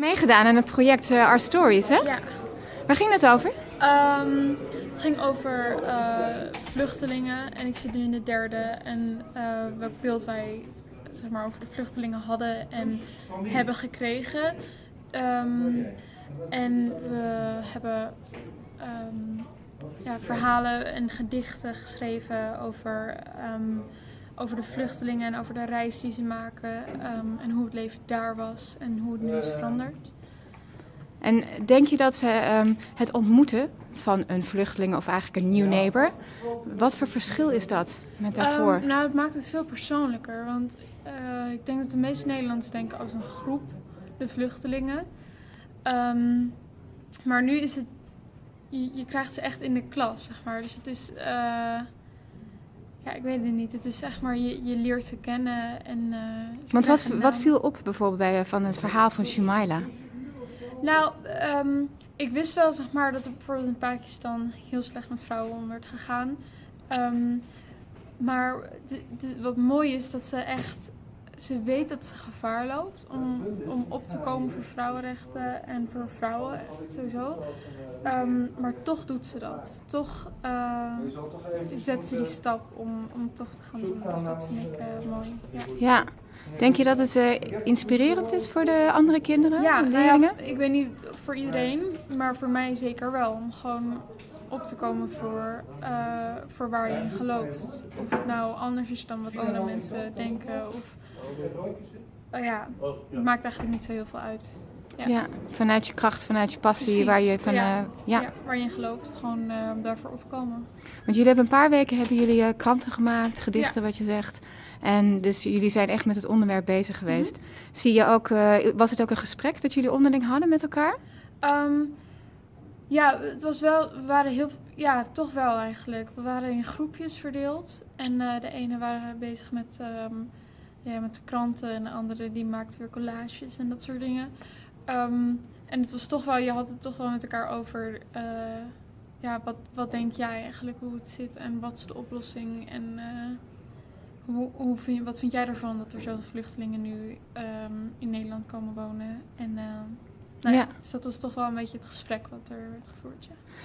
Meegedaan aan het project uh, Our Stories, hè? Ja. Waar ging het over? Um, het ging over uh, vluchtelingen en ik zit nu in de derde. En uh, welk beeld wij zeg maar, over de vluchtelingen hadden en hebben gekregen. Um, en we hebben um, ja, verhalen en gedichten geschreven over, over de vluchtelingen en over de reis die ze maken um, en hoe het leven daar was en hoe het nu is veranderd. En denk je dat um, het ontmoeten van een vluchteling of eigenlijk een new neighbor, wat voor verschil is dat met daarvoor? Um, nou, het maakt het veel persoonlijker, want uh, ik denk dat de meeste Nederlanders denken als een groep, de vluchtelingen. Um, maar nu is het je, je, krijgt ze echt in de klas, zeg maar. Dus het is, uh, ja, ik weet het niet. Het is zeg maar, je, je leert ze kennen en... Uh, Want wat, wat viel op bijvoorbeeld bij, van het verhaal van Shumaila? Nou, um, ik wist wel, zeg maar, dat er bijvoorbeeld in Pakistan heel slecht met vrouwen om werd gegaan. Um, maar de, de, wat mooi is, dat ze echt ze weet dat ze gevaar loopt om, om op te komen voor vrouwenrechten en voor vrouwen sowieso. Um, maar toch doet ze dat. Toch uh, zet ze die stap om, om toch te gaan doen. Dus dat vind ik uh, mooi. Ja. ja. Denk je dat het uh, inspirerend is voor de andere kinderen? Ja, nou ja, ik weet niet voor iedereen, maar voor mij zeker wel. Om gewoon op te komen voor, uh, voor waar je in gelooft. Of het nou anders is dan wat andere mensen denken. Of, uh, ja, het maakt eigenlijk niet zo heel veel uit. Ja. ja vanuit je kracht, vanuit je passie, Precies, waar je van, ja. Uh, ja. ja. waar je in gelooft, gewoon uh, daarvoor opkomen. Want jullie hebben een paar weken hebben jullie uh, kranten gemaakt, gedichten, wat je zegt. En dus jullie zijn echt met het onderwerp bezig geweest. Mm -hmm. Zie je ook, uh, was het ook een gesprek dat jullie onderling hadden met elkaar? Um, ja, het was wel, we waren heel, ja, toch wel eigenlijk. We waren in groepjes verdeeld. En uh, de ene waren bezig met, um, ja, met de kranten en de andere die maakte weer collages en dat soort dingen. Um, en het was toch wel, je had het toch wel met elkaar over, uh, ja, wat, wat denk jij eigenlijk hoe het zit en wat is de oplossing en uh, hoe, hoe vind, wat vind jij ervan dat er zoveel vluchtelingen nu um, in Nederland komen wonen? En, uh, nou ja. ja. dus dat was toch wel een beetje het gesprek wat er werd gevoerd. Ja.